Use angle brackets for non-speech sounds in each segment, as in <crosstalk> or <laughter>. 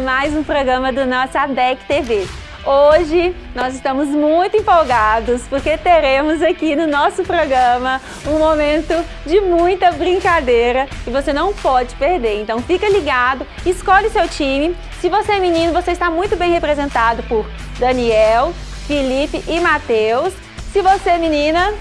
mais um programa do nosso ADEC TV. Hoje nós estamos muito empolgados porque teremos aqui no nosso programa um momento de muita brincadeira e você não pode perder. Então fica ligado, escolhe seu time. Se você é menino, você está muito bem representado por Daniel, Felipe e Matheus. Se você é menina,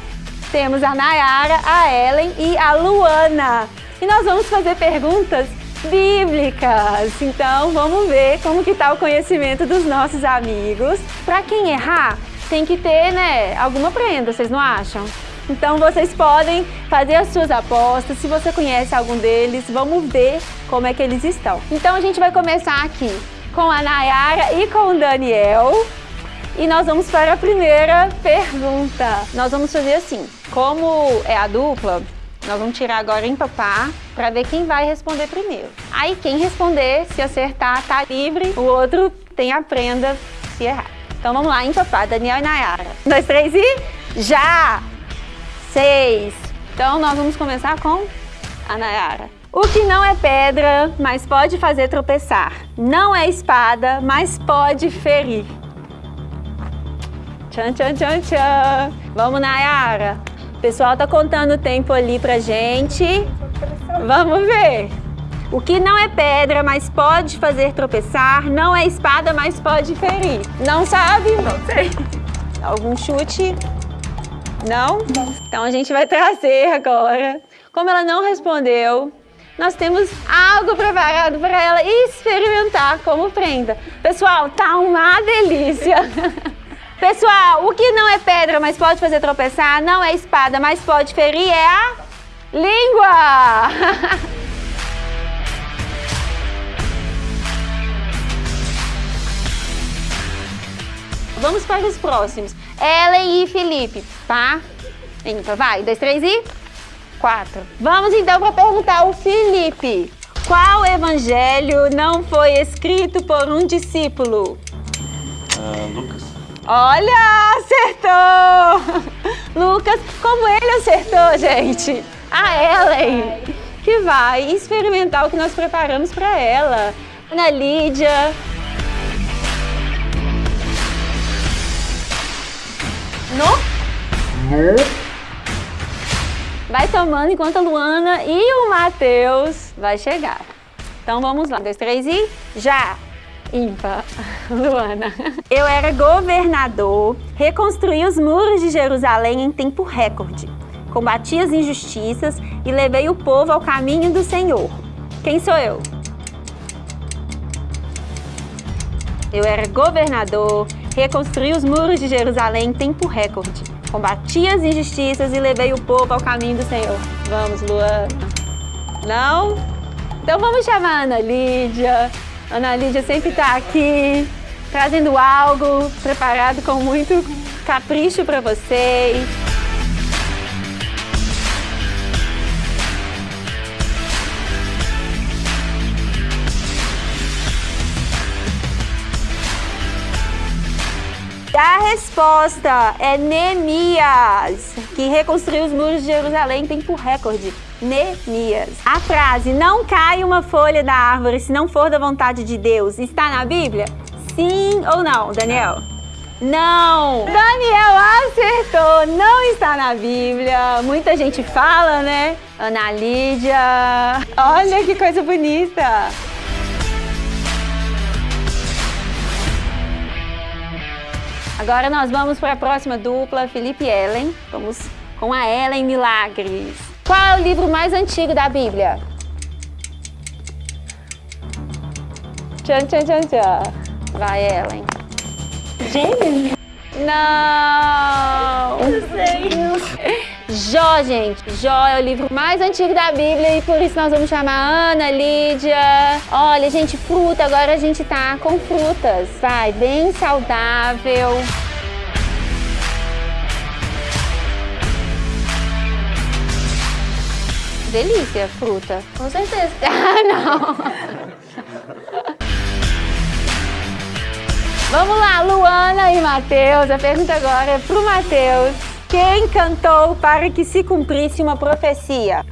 temos a Nayara, a Ellen e a Luana. E nós vamos fazer perguntas bíblicas. Então vamos ver como que está o conhecimento dos nossos amigos. Para quem errar, tem que ter né, alguma prenda, vocês não acham? Então vocês podem fazer as suas apostas, se você conhece algum deles, vamos ver como é que eles estão. Então a gente vai começar aqui com a Nayara e com o Daniel. E nós vamos para a primeira pergunta. Nós vamos fazer assim, como é a dupla, nós vamos tirar agora empapar para ver quem vai responder primeiro. Aí quem responder, se acertar, tá livre, o outro tem a prenda se errar. Então vamos lá, empapar, Daniel e Nayara. Um, dois, três e já! Seis. Então nós vamos começar com a Nayara. O que não é pedra, mas pode fazer tropeçar. Não é espada, mas pode ferir. Tchan, tchan, tchan, tchan. Vamos, Nayara. O pessoal tá contando o tempo ali pra gente. Vamos ver. O que não é pedra, mas pode fazer tropeçar. Não é espada, mas pode ferir. Não sabe? Não sei. Algum chute? Não? Não. Então a gente vai trazer agora. Como ela não respondeu, nós temos algo preparado para ela experimentar como prenda. Pessoal, tá uma delícia! <laughs> Pessoal, o que não é pedra, mas pode fazer tropeçar, não é espada, mas pode ferir, é a língua! <laughs> Vamos para os próximos. Ellen e Felipe, tá? Então, vai. Dois, três e... Quatro. Vamos então para perguntar ao Felipe. Qual evangelho não foi escrito por um discípulo? Uh, Lucas. Olha, acertou! <laughs> Lucas, como ele acertou, gente? A Ellen, que vai experimentar o que nós preparamos para ela. Ana Lídia. No? No? Vai tomando enquanto a Luana e o Matheus vai chegar. Então vamos lá. Dois, três e já! Ímpar, <laughs> Luana. Eu era governador, reconstruí os muros de Jerusalém em tempo recorde, combati as injustiças e levei o povo ao caminho do Senhor. Quem sou eu? Eu era governador, reconstruí os muros de Jerusalém em tempo recorde, combati as injustiças e levei o povo ao caminho do Senhor. Vamos, Luana. Não? Então vamos chamar a Ana Lídia, Ana Lídia sempre está aqui, trazendo algo preparado com muito capricho para vocês. A resposta é Neemias, que reconstruiu os muros de Jerusalém em tempo recorde. Neemias. A frase, não cai uma folha da árvore se não for da vontade de Deus, está na Bíblia? Sim ou não, Daniel? Não! Daniel acertou, não está na Bíblia. Muita gente fala, né? Ana Lídia. Olha que coisa bonita. Agora nós vamos para a próxima dupla, Felipe e Ellen. Vamos com a Ellen Milagres. Qual é o livro mais antigo da Bíblia? Tchan, tchan, tchan, tchan. Vai, Ellen. Gênesis? Não! Eu sei. <laughs> Jó, gente. Jó é o livro mais antigo da Bíblia e por isso nós vamos chamar Ana, Lídia. Olha, gente, fruta. Agora a gente tá com frutas. Vai, bem saudável. Delícia, fruta. Com certeza. <laughs> Ah, não. Vamos lá, Luana e Matheus. A pergunta agora é pro Matheus. Quem cantou para que se cumprisse uma profecia?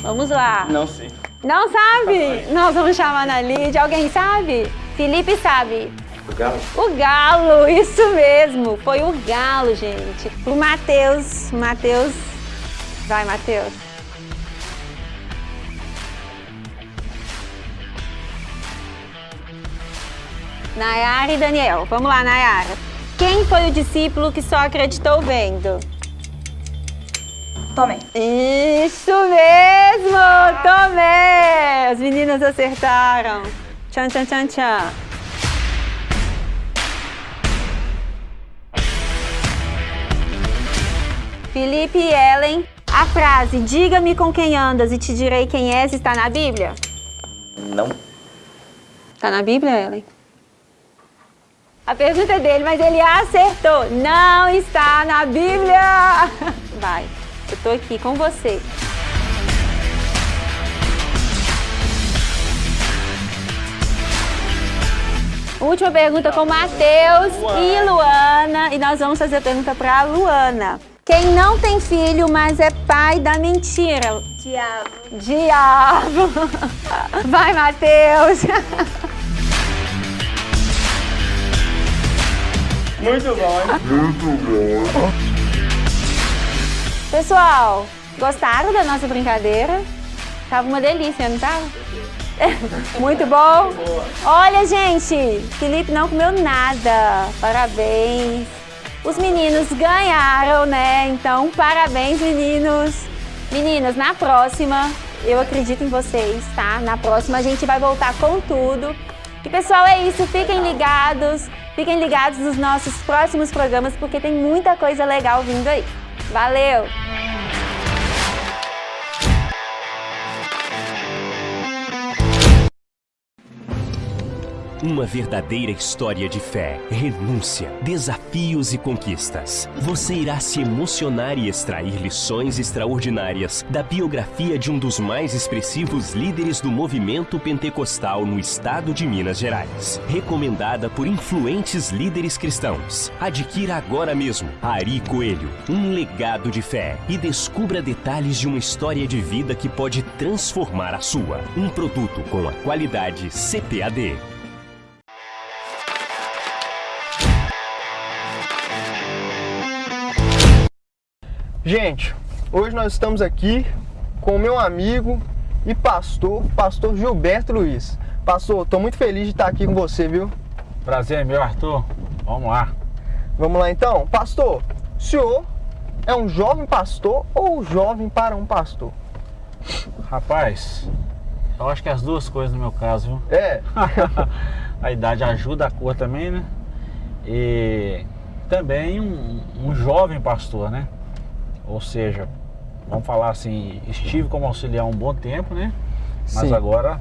Vamos lá. Não sei. Não sabe? Nós vamos chamar na Lídia. Alguém sabe? Felipe sabe. O Galo? O Galo, isso mesmo. Foi o Galo, gente. O Matheus. Matheus. Vai, Matheus. Nayara e Daniel. Vamos lá, Nayara. Quem foi o discípulo que só acreditou vendo? Tomé. Isso mesmo! Tomé! As meninas acertaram. Tchan, tchan, tchan, tchan. Felipe e Ellen, a frase diga-me com quem andas e te direi quem és está na Bíblia? Não. Está na Bíblia, Ellen? A pergunta é dele, mas ele acertou. Não está na Bíblia! <laughs> Vai, eu tô aqui com você. Última pergunta com Matheus e Luana. E nós vamos fazer a pergunta para Luana. Quem não tem filho, mas é pai da mentira? Diabo. Diabo! <laughs> Vai, Matheus! <laughs> Muito bom. Pessoal, gostaram da nossa brincadeira? Tava uma delícia, não tava? <laughs> Muito bom? Olha, gente, Felipe não comeu nada. Parabéns. Os meninos ganharam, né? Então, parabéns, meninos. Meninas, na próxima, eu acredito em vocês, tá? Na próxima a gente vai voltar com tudo. E, pessoal, é isso. Fiquem ligados. Fiquem ligados nos nossos próximos programas, porque tem muita coisa legal vindo aí. Valeu! Uma verdadeira história de fé, renúncia, desafios e conquistas. Você irá se emocionar e extrair lições extraordinárias da biografia de um dos mais expressivos líderes do movimento pentecostal no estado de Minas Gerais. Recomendada por influentes líderes cristãos. Adquira agora mesmo Ari Coelho, um legado de fé e descubra detalhes de uma história de vida que pode transformar a sua. Um produto com a qualidade CPAD. Gente, hoje nós estamos aqui com o meu amigo e pastor, pastor Gilberto Luiz. Pastor, estou muito feliz de estar aqui com você, viu? Prazer, meu Arthur. Vamos lá. Vamos lá então? Pastor, o senhor é um jovem pastor ou jovem para um pastor? Rapaz, eu acho que as duas coisas no meu caso, viu? É, <laughs> a idade ajuda, a cor também, né? E também um, um jovem pastor, né? Ou seja, vamos falar assim, estive como auxiliar um bom tempo, né? Mas Sim. agora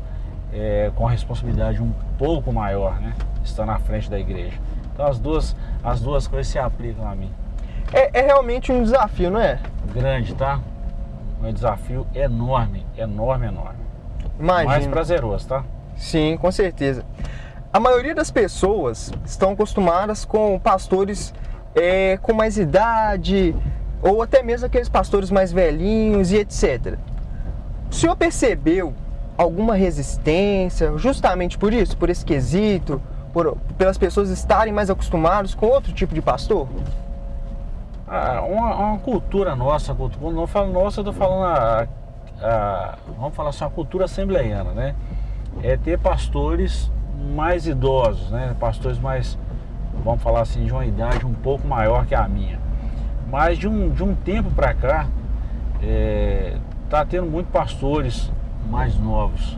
é, com a responsabilidade um pouco maior, né? Está na frente da igreja. Então as duas, as duas coisas se aplicam a mim. é, é realmente um desafio, não é? Grande, tá? Um desafio enorme, enorme, enorme. Imagina. Mais prazeroso, tá? Sim, com certeza. A maioria das pessoas estão acostumadas com pastores é, com mais idade, ou até mesmo aqueles pastores mais velhinhos e etc. O senhor percebeu alguma resistência justamente por isso, por esse quesito, por, pelas pessoas estarem mais acostumadas com outro tipo de pastor? Ah, uma, uma cultura nossa, quando eu falo nossa, eu tô falando a, a- vamos falar assim, uma cultura assembleiana, né? É ter pastores mais idosos, né? Pastores mais, vamos falar assim, de uma idade um pouco maior que a minha. Mas de um, de um tempo para cá, é, tá tendo muito pastores mais novos.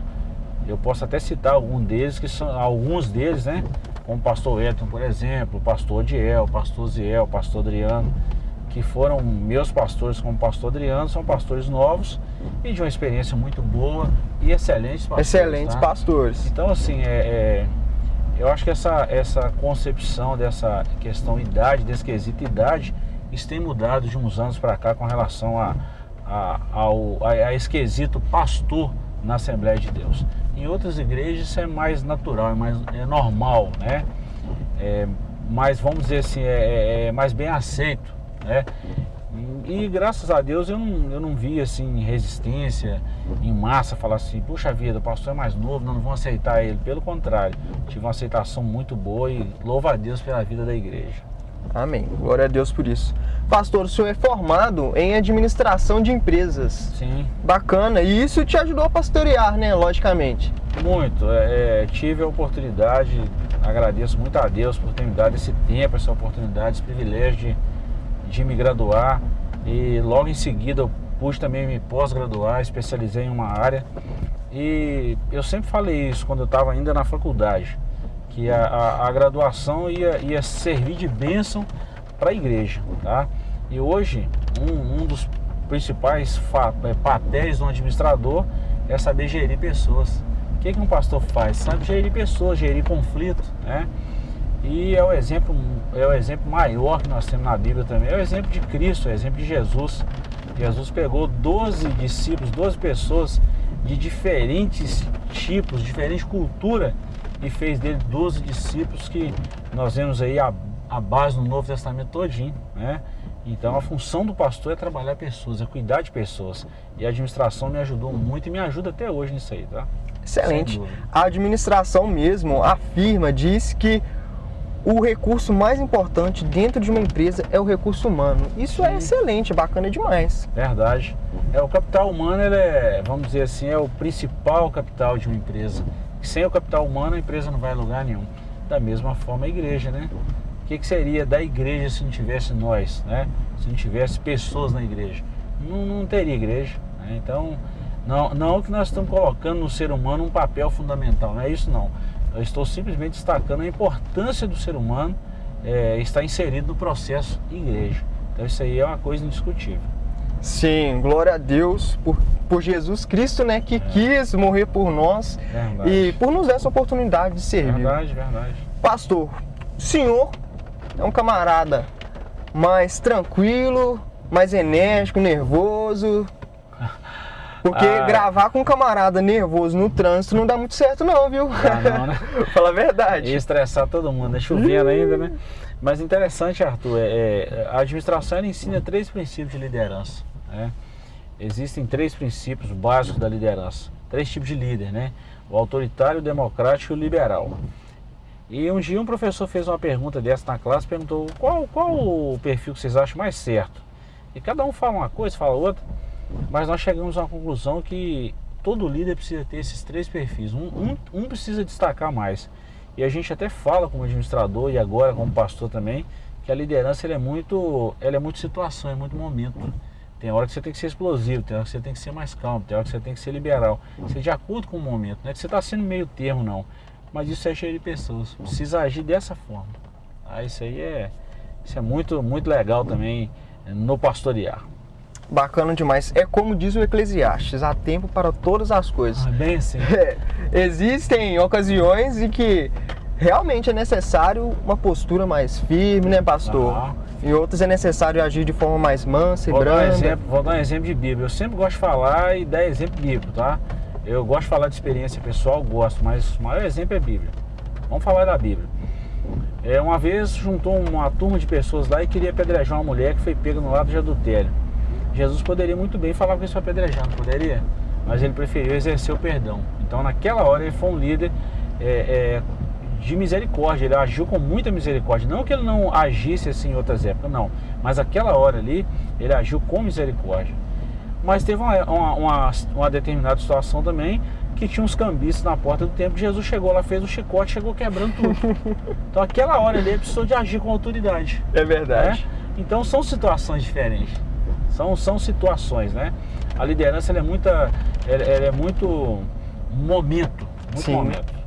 Eu posso até citar algum deles, que são alguns deles, né? Como o pastor Elton, por exemplo, o pastor Diel, o pastor Ziel, o pastor Adriano, que foram meus pastores como pastor Adriano, são pastores novos e de uma experiência muito boa e excelentes pastores. Excelentes tá? pastores. Então, assim, é, é, eu acho que essa, essa concepção dessa questão idade, desse quesito idade, isso tem mudado de uns anos para cá com relação a, a, ao, a, a esse quesito pastor na Assembleia de Deus. Em outras igrejas isso é mais natural, é mais é normal, né? É, mais, vamos dizer assim, é, é- é mais bem aceito, né? e graças a Deus eu não, eu não vi assim resistência em massa, falar assim, puxa vida, o pastor é mais novo, não, não vão aceitar ele. Pelo contrário, tive uma aceitação muito boa e louva a Deus pela vida da igreja. Amém. Glória a Deus por isso. Pastor, o senhor é formado em administração de empresas. Sim. Bacana. E isso te ajudou a pastorear, né? Logicamente. Muito. É, é, tive a oportunidade, agradeço muito a Deus por ter me dado esse tempo, essa oportunidade, esse privilégio de, de me graduar. E logo em seguida eu pude também me pós-graduar, especializei em uma área. E eu sempre falei isso quando eu estava ainda na faculdade, que a, a, a graduação ia, ia servir de bênção para a igreja, tá? E hoje, um, um dos principais é, papéis do administrador é saber gerir pessoas. O que, que um pastor faz? Sabe gerir pessoas, gerir conflito, né? E é o exemplo, é o exemplo maior que nós temos na Bíblia também. É o exemplo de Cristo, é o exemplo de Jesus. Jesus pegou 12 discípulos, 12 pessoas de diferentes tipos, diferente cultura e fez dele 12 discípulos que nós vemos aí a a base no Novo Testamento todinho, né? Então a função do pastor é trabalhar pessoas, é cuidar de pessoas. E a administração me ajudou muito e me ajuda até hoje nisso aí, tá? Excelente. A administração mesmo afirma, diz que o recurso mais importante dentro de uma empresa é o recurso humano. Isso é Sim. é excelente, bacana demais. Verdade. É, o capital humano, ele é, vamos dizer assim, é o principal capital de uma empresa. Sem o capital humano, a empresa não vai a lugar nenhum. Da mesma forma a igreja, né? que, que seria da igreja se não tivesse nós, né? Se não tivesse pessoas na igreja? Não, não teria igreja. Né? Então, não, não que nós estamos colocando no ser humano um papel fundamental, não é isso não. Eu estou simplesmente destacando a importância do ser humano é, estar inserido no processo igreja. Então isso aí é uma coisa indiscutível. Sim, glória a Deus por, por Jesus Cristo, né, que é. quis morrer por nós verdade. e por nos dar essa oportunidade de servir. Verdade, verdade. Pastor, senhor é um camarada mais tranquilo, mais enérgico, nervoso. Porque ah, gravar com um camarada nervoso no trânsito não dá muito certo não, viu? Ah, não, né? <laughs> Fala a verdade. E estressar todo mundo, é chovendo ainda, né? Mas interessante, Arthur, é, é, a administração ensina três princípios de liderança. Né? Existem três princípios básicos da liderança. Três tipos de líder, né? O autoritário, o democrático e o liberal. E um dia um professor fez uma pergunta dessa na classe, perguntou qual, qual o perfil que vocês acham mais certo. E cada um fala uma coisa, fala outra, mas nós chegamos à conclusão que todo líder precisa ter esses três perfis. Um, um, um precisa destacar mais. E a gente até fala como administrador e agora como pastor também, que a liderança é muito, ela é muito situação, é muito momento. Tem hora que você tem que ser explosivo, tem hora que você tem que ser mais calmo, tem hora que você tem que ser liberal. Ser de acordo com o momento, não é que você está sendo meio termo não. Mas isso é cheio de pessoas. Precisa agir dessa forma. Ah, isso aí é, isso é muito, muito legal também no pastorear. Bacana demais. É como diz o Eclesiastes, há tempo para todas as coisas. Ah, bem assim. <laughs> É, existem ocasiões em que realmente é necessário uma postura mais firme, né, pastor? Ah. Em outras é necessário agir de forma mais mansa e vou branda. Dar um exemplo, vou dar um exemplo de Bíblia. Eu sempre gosto de falar e dar exemplo bíblico, tá? Eu gosto de falar de experiência pessoal, gosto, mas o maior exemplo é Bíblia. Vamos falar da Bíblia. É, uma vez juntou uma turma de pessoas lá e queria apedrejar uma mulher que foi pega no lado de adultério. Jesus poderia muito bem falar com isso apedrejar, não poderia? Mas ele preferiu exercer o perdão. Então naquela hora ele foi um líder é, é, de misericórdia, ele agiu com muita misericórdia. Não que ele não agisse assim em outras épocas, não. Mas aquela hora ali, ele agiu com misericórdia. Mas teve uma, uma, uma, uma determinada situação também que tinha uns cambistas na porta do templo. Jesus chegou lá, fez o chicote, chegou quebrando tudo. <laughs> então aquela hora ele precisou de agir com autoridade. É verdade. Né? Então são situações diferentes. São, são situações, né? A liderança é muita, ela, ela é muito momento, muito Sim. momento.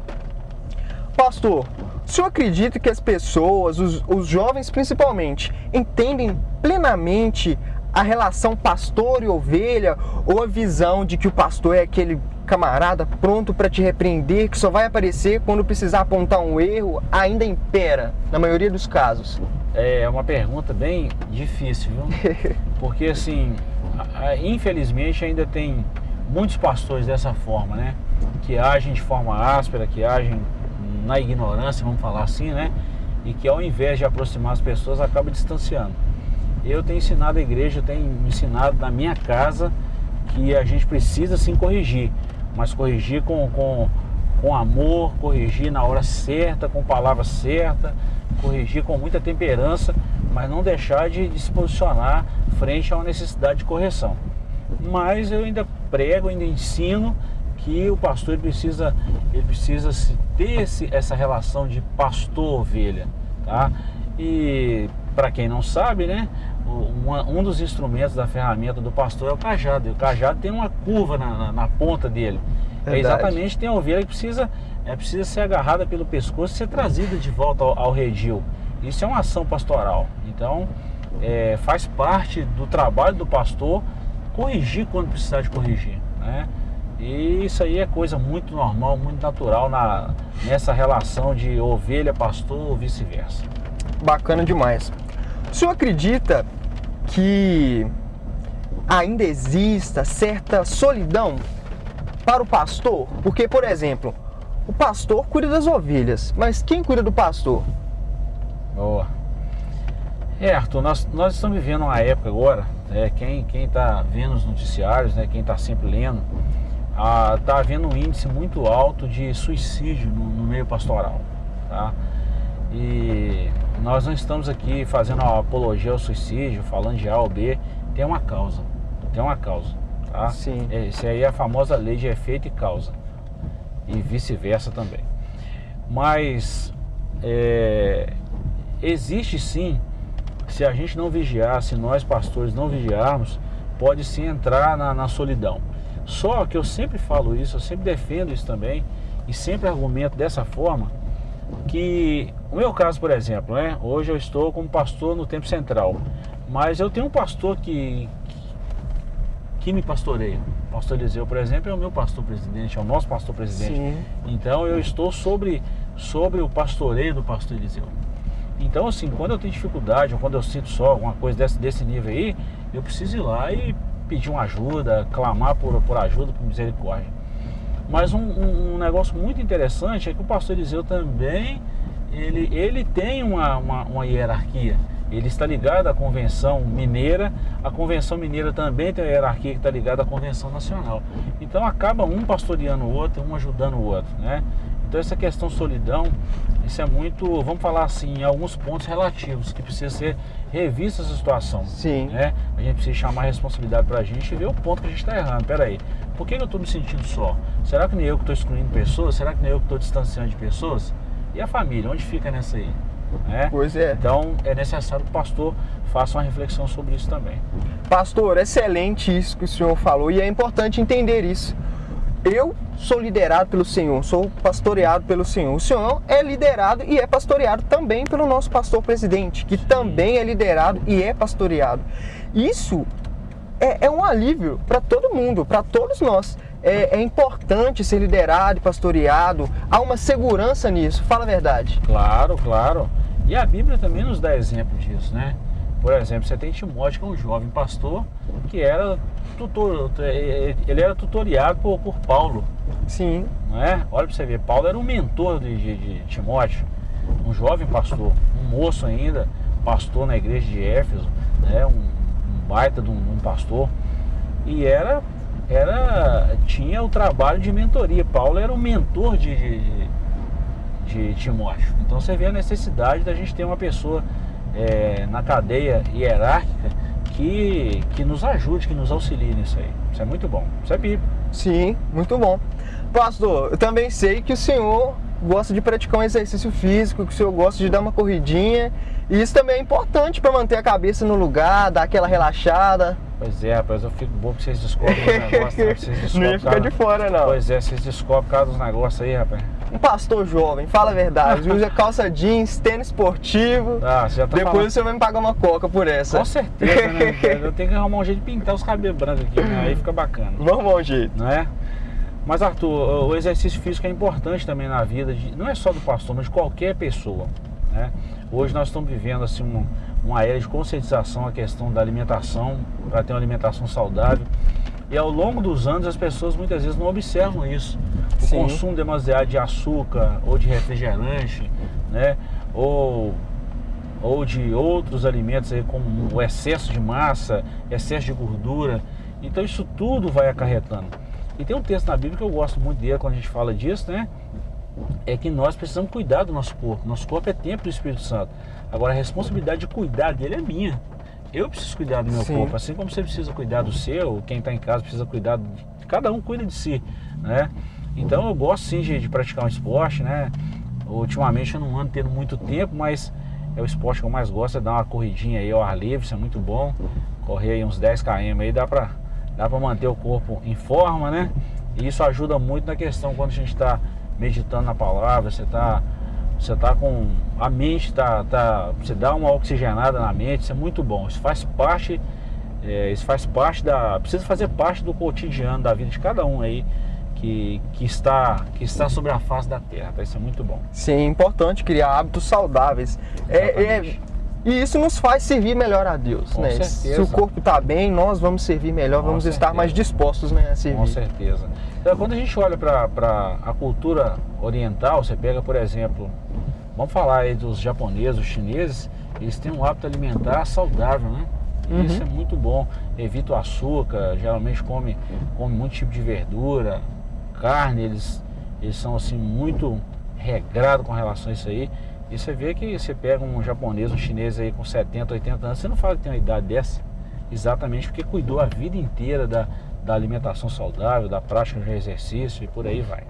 Pastor, o senhor acredita que as pessoas, os, os jovens principalmente, entendem plenamente a relação pastor e ovelha ou a visão de que o pastor é aquele camarada pronto para te repreender que só vai aparecer quando precisar apontar um erro ainda impera na maioria dos casos? É uma pergunta bem difícil, viu? <laughs> Porque assim, infelizmente ainda tem muitos pastores dessa forma, né? Que agem de forma áspera, que agem na ignorância, vamos falar assim, né? E que ao invés de aproximar as pessoas acaba distanciando. eu tenho ensinado a igreja, eu tenho ensinado na minha casa que a gente precisa sim corrigir, mas corrigir com, com, com amor, corrigir na hora certa, com palavra certa, corrigir com muita temperança, mas não deixar de, de se posicionar frente a uma necessidade de correção. Mas eu ainda prego, ainda ensino que o pastor ele precisa, ele precisa ter esse, essa relação de pastor-ovelha, tá? E para quem não sabe, né, um, dos instrumentos da ferramenta do pastor é o cajado. E o cajado tem uma curva na, na, na ponta dele. É exatamente tem a ovelha que precisa, é, precisa ser agarrada pelo pescoço e ser trazida de volta ao, ao redil. Isso é uma ação pastoral. Então, é, faz parte do trabalho do pastor corrigir quando precisar de corrigir. Né? E isso aí é coisa muito normal, muito natural na, nessa relação de ovelha-pastor ou vice-versa. Bacana demais. O senhor acredita que ainda exista certa solidão para o pastor? Porque, por exemplo, o pastor cuida das ovelhas, mas quem cuida do pastor? Boa. É, Arthur, nós, nós estamos vivendo uma época agora, é, quem está vendo os noticiários, né, quem está sempre lendo, está havendo um índice muito alto de suicídio no, no, meio pastoral. Tá? E nós não estamos aqui fazendo uma apologia ao suicídio, falando de A ou B, tem uma causa. Tem uma causa. Tá? Sim. Essa aí é a famosa lei de efeito e causa. E vice-versa também. Mas é, existe sim, se a gente não vigiar, se nós pastores não vigiarmos, pode sim entrar na, na solidão. Só que eu sempre falo isso, eu sempre defendo isso também e sempre argumento dessa forma que o meu caso, por exemplo, né? Hoje eu estou como pastor no Tempo Central, mas eu tenho um pastor que que me pastoreia. O pastor Eliseu, por exemplo, é o meu pastor presidente, é o nosso pastor presidente. Sim. Então eu estou sobre sobre o pastoreio do pastor Eliseu. Então, assim, quando eu tenho dificuldade ou quando eu sinto só alguma coisa desse, desse nível aí, eu preciso ir lá e pedir uma ajuda, clamar por, por ajuda, por misericórdia. Mas um, um, um, negócio muito interessante é que o pastor Eliseu também, ele, ele tem uma, uma, uma hierarquia. Ele está ligado à Convenção Mineira, a Convenção Mineira também tem uma hierarquia que está ligada à Convenção Nacional. Então acaba um pastoreando o outro, um ajudando o outro, né? Então essa questão solidão, isso é muito, vamos falar assim, em alguns pontos relativos, que precisa ser revista essa situação. Sim. Né? A gente precisa chamar a responsabilidade para a gente e ver o ponto que a gente está errando. Pera aí, por que eu estou me sentindo só? Será que nem eu que estou excluindo pessoas? Será que nem eu que estou distanciando de pessoas? E a família, onde fica nessa aí? Né? Pois é. Então é necessário que o pastor faça uma reflexão sobre isso também. Pastor, excelente isso que o senhor falou e é importante entender isso eu sou liderado pelo Senhor, sou pastoreado pelo Senhor. O Senhor é liderado e é pastoreado também pelo nosso pastor presidente, que também é liderado e é pastoreado. Isso é, é um alívio para todo mundo, para todos nós. É, é, importante ser liderado e pastoreado, há uma segurança nisso, fala a verdade. Claro, claro. E a Bíblia também nos dá exemplo disso, né? Por exemplo, você tem Timóteo, que é um jovem pastor, que era tutor, ele era tutoriado por, por Paulo. Sim. Não é? Olha para você ver, Paulo era um mentor de, de, de, Timóteo, um jovem pastor, um moço ainda, pastor na igreja de Éfeso, né? um, um baita de um, um, pastor. E era, era, tinha o trabalho de mentoria. Paulo era o mentor de, de, de Timóteo. Então você vê a necessidade da gente ter uma pessoa é, na cadeia hierárquica que, que nos ajude, que nos auxilie nisso aí. Isso é muito bom. Isso é Bíblia. Sim, muito bom. Pastor, eu também sei que o senhor gosta de praticar um exercício físico, que o senhor gosta de dar uma corridinha. E isso também é importante para manter a cabeça no lugar, dar aquela relaxada. Pois é, rapaz, eu fico bom que vocês descobrem os <laughs> negócios. Né? Vocês não ia ficar de fora, não. Pois é, vocês descobrem cada dos negócios aí, rapaz um pastor jovem, fala a verdade, usa calça jeans, tênis esportivo. Ah, você já tá Depois falando. você vai me pagar uma coca por essa. Com certeza, né? Eu tenho que arrumar um jeito de pintar os cabelos brancos aqui, né? aí fica bacana. Vamos arrumar um jeito. Não é? Mas Arthur, o exercício físico é importante também na vida, de, não é só do pastor, mas de qualquer pessoa. Né? Hoje nós estamos vivendo assim um, uma era de conscientização a questão da alimentação, para ter uma alimentação saudável. E ao longo dos anos as pessoas muitas vezes não observam isso. O Sim. consumo demasiado de açúcar ou de refrigerante, né? Ou ou de outros alimentos aí, como o excesso de massa, excesso de gordura. Então isso tudo vai acarretando. E tem um texto na Bíblia que eu gosto muito dele quando a gente fala disso, né? É que nós precisamos cuidar do nosso corpo. Nosso corpo é templo do Espírito Santo. Agora a responsabilidade de cuidar dele é minha. Eu preciso cuidar do meu Sim. corpo, assim como você precisa cuidar do seu, quem está em casa precisa cuidar de cada um cuida de si, né? Então eu gosto sim de, de praticar um esporte, né? Ultimamente eu não ando tendo muito tempo, mas é o esporte que eu mais gosto, é dar uma corridinha aí ao ar livre, isso é muito bom. Correr aí uns 10 km aí dá pra, dá pra manter o corpo em forma, né? E isso ajuda muito na questão quando a gente está meditando na palavra, você tá, você tá com a mente, tá, tá, você dá uma oxigenada na mente, isso é muito bom. Isso faz parte, é, isso faz parte da, precisa fazer parte do cotidiano da vida de cada um aí que, que está, que está sobre a face da terra. Tá? Isso é muito bom. Sim, é importante criar hábitos saudáveis. É, é, e isso nos faz servir melhor a Deus, Com né? certeza. Se o corpo está bem, nós vamos servir melhor, Com vamos estar certeza. mais dispostos né, a servir. Com certeza. Então, quando a gente olha para a cultura oriental, você pega, por exemplo, vamos falar aí dos japoneses, os chineses, eles têm um hábito alimentar saudável, né? E Uhum. Isso é muito bom. Evita o açúcar, geralmente come, come muito tipo de verdura, carne, eles, eles são assim muito regrados com relação a isso aí. E você vê que você pega um japonês, um chinês aí com 70, 80 anos, você não fala que tem uma idade dessa. Exatamente porque cuidou a vida inteira da, da alimentação saudável, da prática de exercício e por aí vai.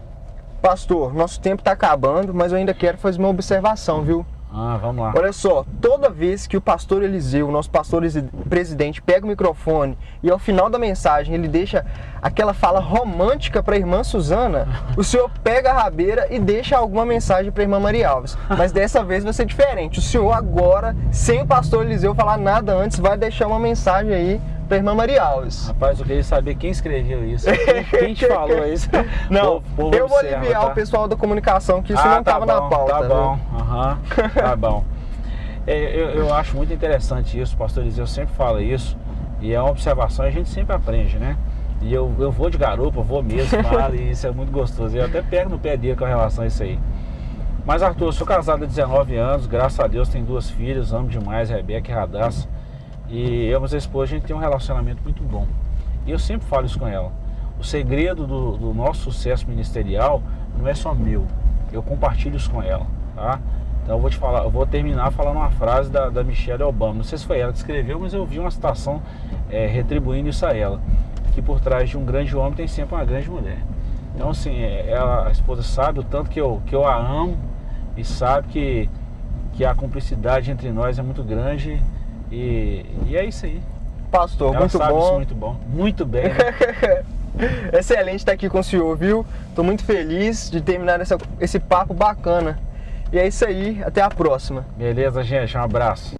Pastor, nosso tempo está acabando, mas eu ainda quero fazer uma observação, viu? Ah, vamos lá. Olha só, toda vez que o pastor Eliseu, nosso pastor presidente, pega o microfone e ao final da mensagem ele deixa aquela fala romântica para a irmã Suzana, <laughs> o senhor pega a rabeira e deixa alguma mensagem para a irmã Maria Alves. Mas dessa vez vai ser diferente. O senhor agora, sem o pastor Eliseu falar nada antes, vai deixar uma mensagem aí para a irmã Maria Alves. Rapaz, eu queria saber quem escreveu isso. Quem, <laughs> te falou isso? <laughs> Não, eu vou observa, aliviar tá? o pessoal da comunicação que isso Ah, não estava tá na pauta. Tá né? bom, aham, tá bom. <laughs> É, eu, eu acho muito interessante isso, pastor Eliseu sempre fala isso, e é uma observação, a gente sempre aprende, né? E eu, eu vou de garupa, eu vou mesmo, falo, e isso é muito gostoso. Eu até pego no pé dele com relação a isso aí. Mas Arthur, eu sou casado há 19 anos, graças a Deus tenho duas filhas, amo demais, Rebeca e Radassa. E eu e minha esposa, a gente tem um relacionamento muito bom. E eu sempre falo isso com ela. O segredo do, do nosso sucesso ministerial não é só meu. Eu compartilho isso com ela, tá? Então eu vou te falar, eu vou terminar falando uma frase da, da Michelle Obama. Não sei se foi ela que escreveu, mas eu vi uma citação é, retribuindo isso a ela. Que por trás de um grande homem tem sempre uma grande mulher. Então assim, é, ela, a esposa sabe o tanto que eu, que eu a amo e sabe que, que a cumplicidade entre nós é muito grande. E, e é isso aí. Pastor, Ela muito sabe isso bom. muito bom. Muito bem. né? <laughs> Excelente estar aqui com o senhor, viu? Estou muito feliz de terminar essa- esse papo bacana. E é isso aí, até a próxima. Beleza, gente? Um abraço.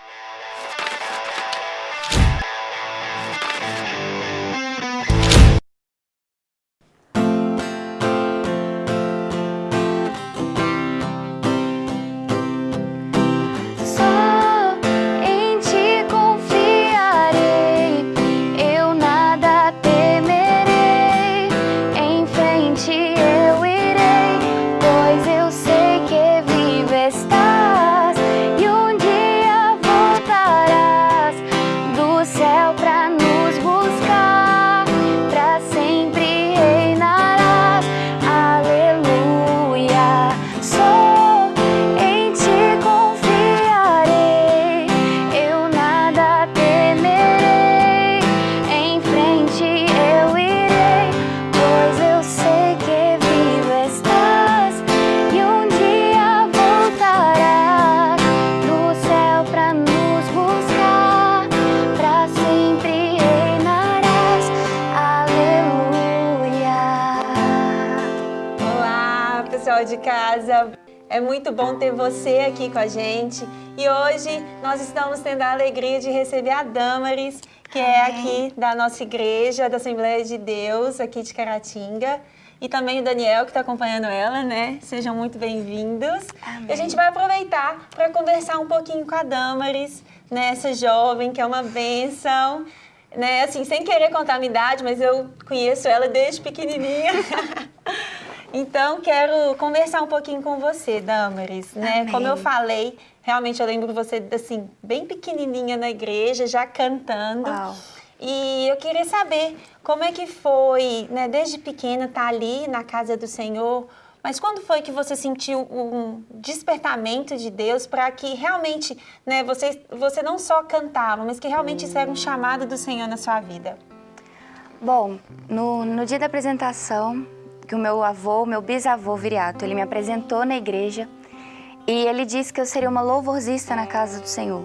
É muito bom ter você aqui com a gente. E hoje nós estamos tendo a alegria de receber a Damaris, que é aqui da nossa igreja, da Assembleia de Deus, aqui de Caratinga. E também o Daniel, que está acompanhando ela, né? Sejam muito bem-vindos. E a gente vai aproveitar para conversar um pouquinho com a Damaris, né? Essa jovem que é uma bênção né, assim, sem querer contar a minha idade, mas eu conheço ela desde pequenininha. <laughs> então, quero conversar um pouquinho com você, Damaris, né? Amém. Como eu falei, Realmente eu lembro você, assim, bem pequenininha na igreja, já cantando. Uau. E eu queria saber como é que foi, né, desde pequena, estar tá ali na casa do Senhor, mas quando foi que você sentiu um despertamento de Deus para que realmente, né, você, você não só cantava, mas que realmente isso era um chamado do Senhor na sua vida? Bom, no, no dia da apresentação, que o meu avô, meu bisavô Viriato, ele me apresentou na igreja e ele disse que eu seria uma louvorzista na casa do Senhor,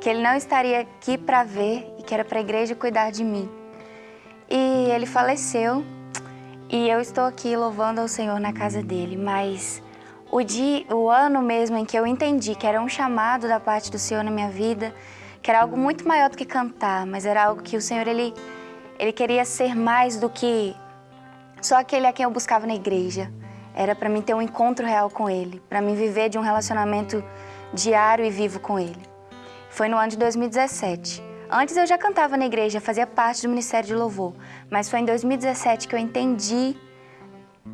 que ele não estaria aqui para ver e que era para a igreja cuidar de mim. E ele faleceu e eu estou aqui louvando ao Senhor na casa dele, mas o dia, o ano mesmo em que eu entendi que era um chamado da parte do Senhor na minha vida, que era algo muito maior do que cantar, mas era algo que o Senhor ele ele queria ser mais do que só aquele a quem eu buscava na igreja. Era para mim ter um encontro real com ele, para mim viver de um relacionamento diário e vivo com ele. Foi no ano de 2017. Antes eu já cantava na igreja, fazia parte do Ministério de Louvor, mas foi em 2017 que eu entendi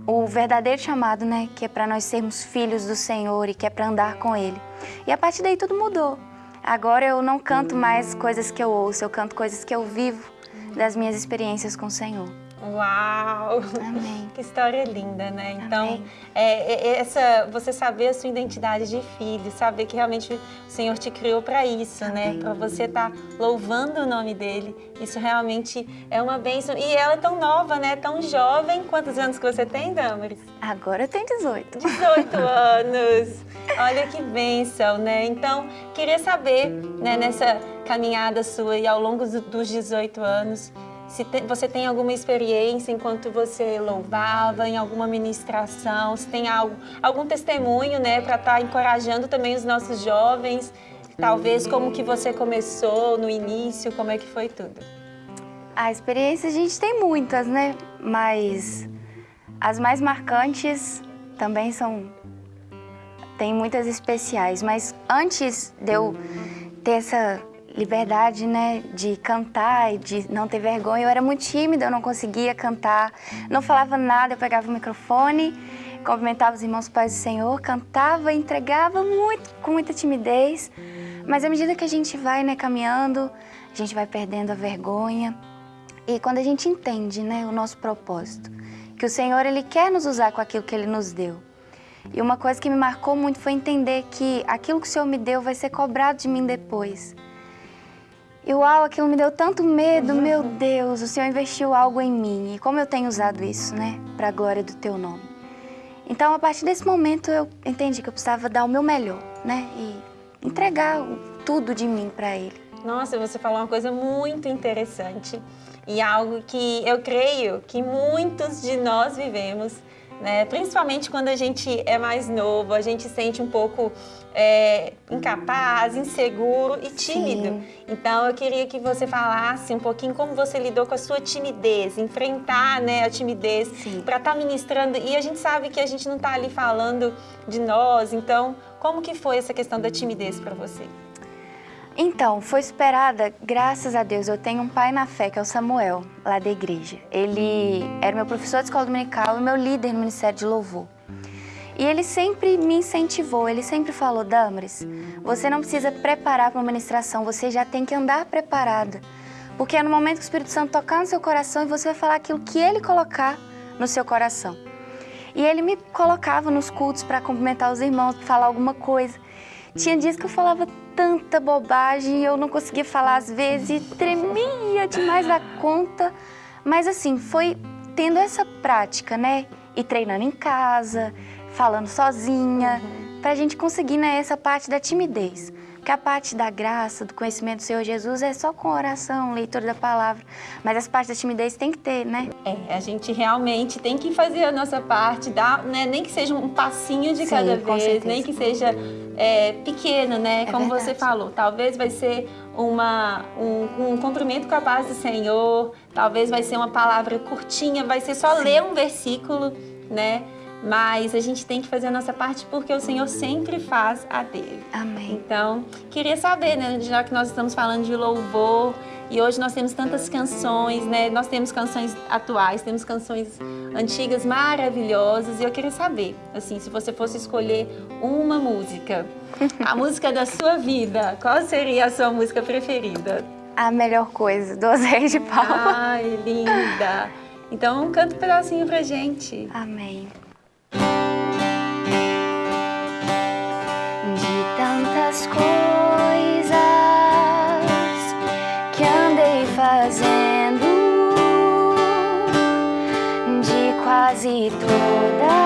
o verdadeiro chamado, né, que é para nós sermos filhos do Senhor e que é para andar com Ele. E a partir daí tudo mudou. Agora eu não canto mais coisas que eu ouço, eu canto coisas que eu vivo das minhas experiências com o Senhor. Uau! Amém. <laughs> Que história linda, né? Então, é, é, essa, você saber a sua identidade de filho, saber que realmente o Senhor te criou para isso, né? Amém. né? Para você estar tá louvando o nome dele. Isso realmente é uma bênção. E ela é tão nova, né? Tão jovem. Quantos anos que você tem, Damaris? Agora eu tenho 18. 18 <laughs> anos. Olha que bênção, né? Então, queria saber, né, nessa caminhada sua e ao longo dos 18 anos, se você tem alguma experiência enquanto você louvava, em alguma ministração, se tem algo, algum testemunho, né, para estar tá encorajando também os nossos jovens, talvez como que você começou no início, como é que foi tudo? A experiência a gente tem muitas, né? Mas as mais marcantes também são tem muitas especiais, mas antes de eu ter essa liberdade, né, de cantar e de não ter vergonha. Eu era muito tímida, eu não conseguia cantar, não falava nada, eu pegava o microfone, cumprimentava os irmãos pais do Senhor, cantava, entregava muito, com muita timidez. Mas à medida que a gente vai, né, caminhando, a gente vai perdendo a vergonha. E quando a gente entende, né, o nosso propósito, que o Senhor ele quer nos usar com aquilo que ele nos deu. E uma coisa que me marcou muito foi entender que aquilo que o Senhor me deu vai ser cobrado de mim depois. E uau, aquilo me deu tanto medo, meu Deus, o Senhor investiu algo em mim. E como eu tenho usado isso, né, para a glória do teu nome. Então, a partir desse momento, eu entendi que eu precisava dar o meu melhor, né, e entregar tudo de mim para Ele. Nossa, você falou uma coisa muito interessante e algo que eu creio que muitos de nós vivemos né? Principalmente quando a gente é mais novo, a gente sente um pouco é, incapaz, inseguro e tímido. Sim. Então eu queria que você falasse um pouquinho como você lidou com a sua timidez, enfrentar né, a timidez para estar tá ministrando. E a gente sabe que a gente não está ali falando de nós, então como que foi essa questão da timidez para você? Então, foi esperada, graças a Deus, eu tenho um pai na fé, que é o Samuel, lá da igreja. Ele era meu professor de escola dominical e meu líder no Ministério de Louvor. E ele sempre me incentivou, ele sempre falou, Damaris, você não precisa preparar para uma ministração, você já tem que andar preparada. Porque é no momento que o Espírito Santo tocar no seu coração e você vai falar aquilo que ele colocar no seu coração. E ele me colocava nos cultos para cumprimentar os irmãos, para falar alguma coisa. Tinha dias que eu falava tanta bobagem, eu não conseguia falar às vezes, tremia demais da conta. Mas assim, foi tendo essa prática, né? E treinando em casa, falando sozinha, uhum. pra gente conseguir né, essa parte da timidez. Porque a parte da graça, do conhecimento do Senhor Jesus é só com oração, leitura da palavra. Mas as partes da timidez tem que ter, né? É, a gente realmente tem que fazer a nossa parte, dar, né, nem que seja um passinho de Sim, cada vez, nem que seja é, pequeno, né? É Como verdade. você falou, talvez vai ser uma, um, um cumprimento com a paz do Senhor, talvez vai ser uma palavra curtinha, vai ser só Sim. ler um versículo, né? Mas a gente tem que fazer a nossa parte porque o Senhor sempre faz a dele. Amém. Então, queria saber, né, já que nós estamos falando de louvor e hoje nós temos tantas canções, né? Nós temos canções atuais, temos canções antigas maravilhosas e eu queria saber, assim, se você fosse escolher uma música, a <laughs> música da sua vida, qual seria a sua música preferida? A melhor coisa do Zé de Paula. Ai, linda! Então canta um pedacinho pra gente. Amém. Tantas coisas que andei fazendo, de quase todas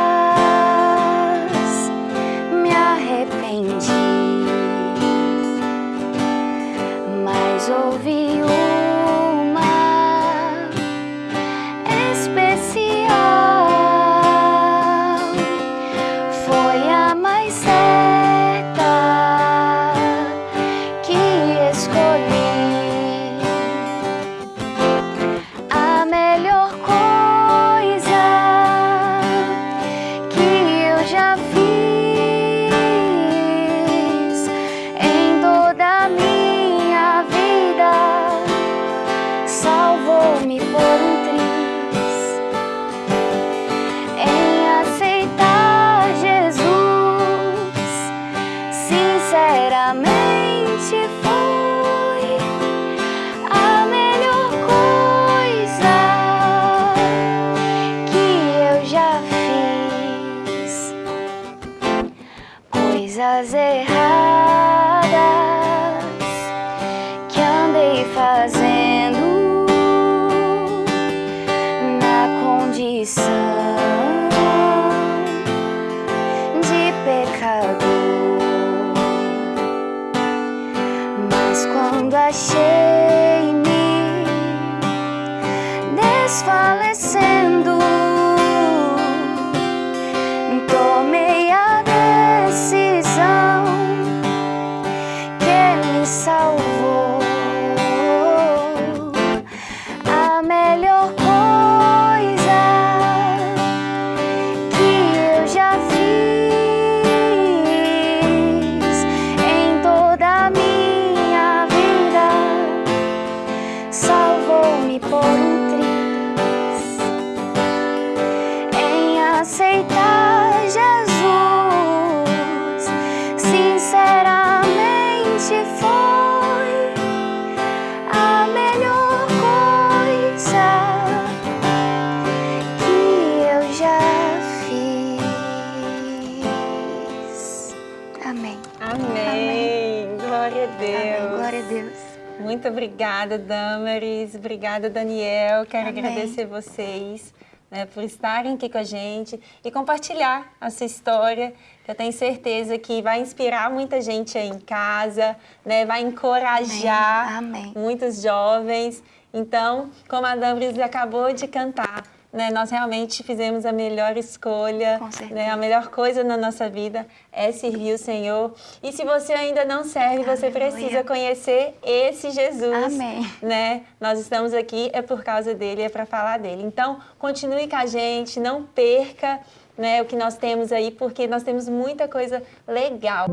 Muito obrigada, Damaris. Obrigada, Daniel. Quero Amém. agradecer vocês né, por estarem aqui com a gente e compartilhar a sua história, que eu tenho certeza que vai inspirar muita gente aí em casa, né, vai encorajar Amém. Amém. muitos jovens. Então, como a Damaris acabou de cantar, né, nós realmente fizemos a melhor escolha, Com certeza. né, a melhor coisa na nossa vida é servir o Senhor. E se você ainda não serve, você Aleluia. precisa conhecer esse Jesus. Amém. Né? Nós estamos aqui é por causa dele, é para falar dele. Então, continue com a gente, não perca né, o que nós temos aí, porque nós temos muita coisa legal.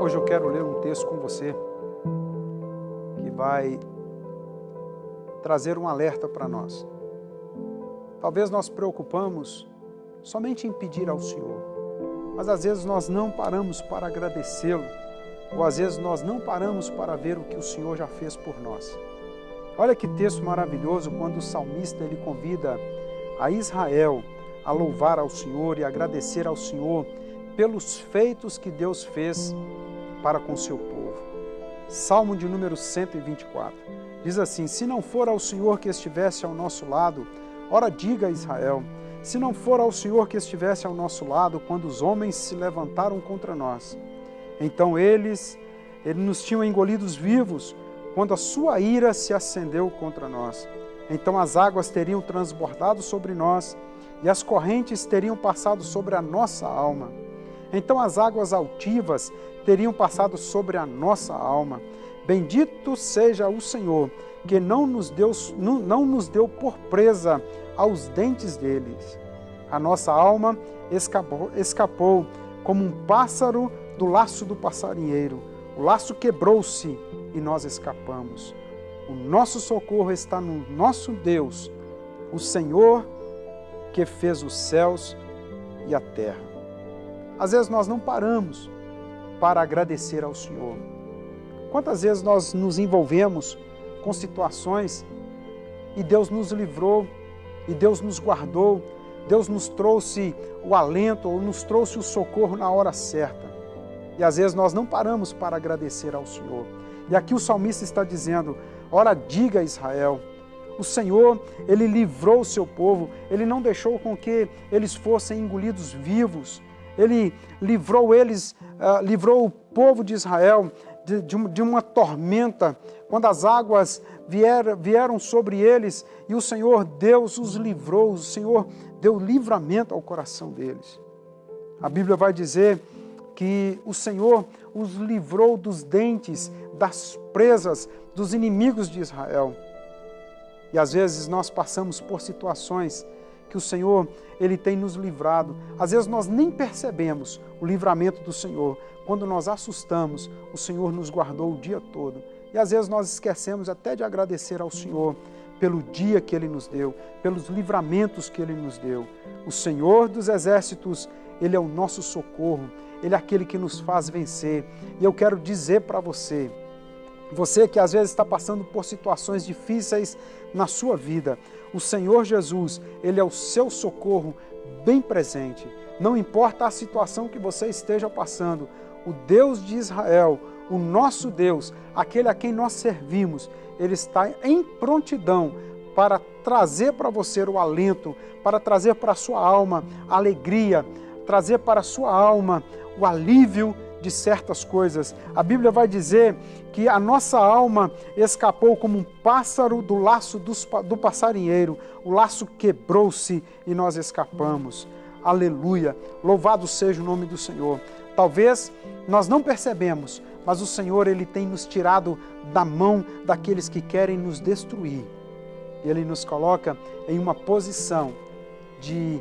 Hoje eu quero ler um texto com você vai trazer um alerta para nós. Talvez nós preocupamos somente em pedir ao Senhor, mas às vezes nós não paramos para agradecê-lo, ou às vezes nós não paramos para ver o que o Senhor já fez por nós. Olha que texto maravilhoso quando o salmista ele convida a Israel a louvar ao Senhor e agradecer ao Senhor pelos feitos que Deus fez para com seu povo. Salmo de número 124. Diz assim: Se não for ao Senhor que estivesse ao nosso lado, ora diga a Israel, se não for ao Senhor que estivesse ao nosso lado quando os homens se levantaram contra nós. Então eles, eles nos tinham engolidos vivos quando a sua ira se acendeu contra nós. Então as águas teriam transbordado sobre nós e as correntes teriam passado sobre a nossa alma. Então as águas altivas teriam passado sobre a nossa alma. Bendito seja o Senhor que não nos deu, não, não nos deu por presa aos dentes deles. A nossa alma escapou, escapou como um pássaro do laço do passarinheiro. O laço quebrou-se e nós escapamos. O nosso socorro está no nosso Deus, o Senhor que fez os céus e a terra. Às vezes nós não paramos para agradecer ao Senhor. Quantas vezes nós nos envolvemos com situações e Deus nos livrou, e Deus nos guardou, Deus nos trouxe o alento ou nos trouxe o socorro na hora certa. E às vezes nós não paramos para agradecer ao Senhor. E aqui o salmista está dizendo: Ora, diga a Israel, o Senhor, Ele livrou o seu povo, Ele não deixou com que eles fossem engolidos vivos, Ele livrou eles, uh, livrou o povo de Israel de, de, de uma tormenta, quando as águas vieram, vieram sobre eles e o Senhor Deus os livrou, o Senhor deu livramento ao coração deles. A Bíblia vai dizer que o Senhor os livrou dos dentes, das presas, dos inimigos de Israel. E às vezes nós passamos por situações que o Senhor ele tem nos livrado. Às vezes nós nem percebemos o livramento do Senhor. Quando nós assustamos, o Senhor nos guardou o dia todo. E às vezes nós esquecemos até de agradecer ao Senhor pelo dia que Ele nos deu, pelos livramentos que Ele nos deu. O Senhor dos Exércitos, Ele é o nosso socorro, Ele é aquele que nos faz vencer. E eu quero dizer para você, você que às vezes está passando por situações difíceis na sua vida, o Senhor Jesus, Ele é o seu socorro bem presente. Não importa a situação que você esteja passando, o Deus de Israel, o nosso Deus, aquele a quem nós servimos, Ele está em prontidão para trazer para você o alento, para trazer para a sua alma a alegria, trazer para a sua alma o alívio de certas coisas. A Bíblia vai dizer que a nossa alma escapou como um pássaro do laço do passarinheiro. O laço quebrou-se e nós escapamos. Aleluia! Louvado seja o nome do Senhor. Talvez nós não percebemos, mas o Senhor ele tem nos tirado da mão daqueles que querem nos destruir. Ele nos coloca em uma posição de,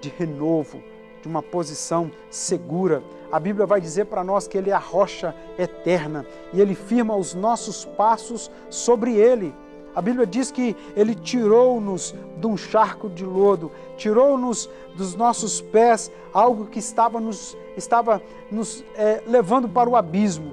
de renovo, de uma posição segura. A Bíblia vai dizer para nós que Ele é a rocha eterna e Ele firma os nossos passos sobre Ele. A Bíblia diz que Ele tirou-nos de um charco de lodo, tirou-nos dos nossos pés algo que estava nos, estava nos é, levando para o abismo.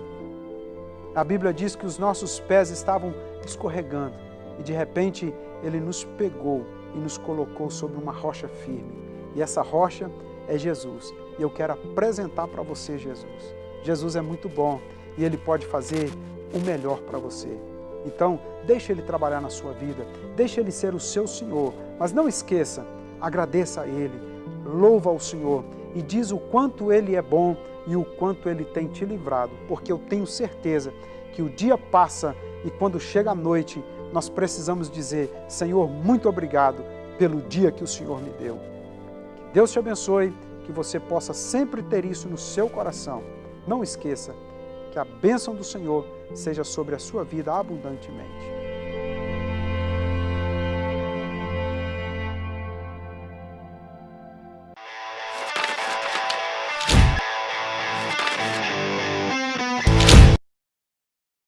A Bíblia diz que os nossos pés estavam escorregando e de repente Ele nos pegou e nos colocou sobre uma rocha firme. E essa rocha é Jesus. E eu quero apresentar para você Jesus. Jesus é muito bom e Ele pode fazer o melhor para você. Então, deixe Ele trabalhar na sua vida, deixe Ele ser o seu Senhor, mas não esqueça, agradeça a Ele, louva ao Senhor e diz o quanto Ele é bom e o quanto Ele tem te livrado, porque eu tenho certeza que o dia passa e quando chega a noite, nós precisamos dizer, Senhor, muito obrigado pelo dia que o Senhor me deu. Deus te abençoe, que você possa sempre ter isso no seu coração. Não esqueça que a bênção do Senhor seja sobre a sua vida abundantemente.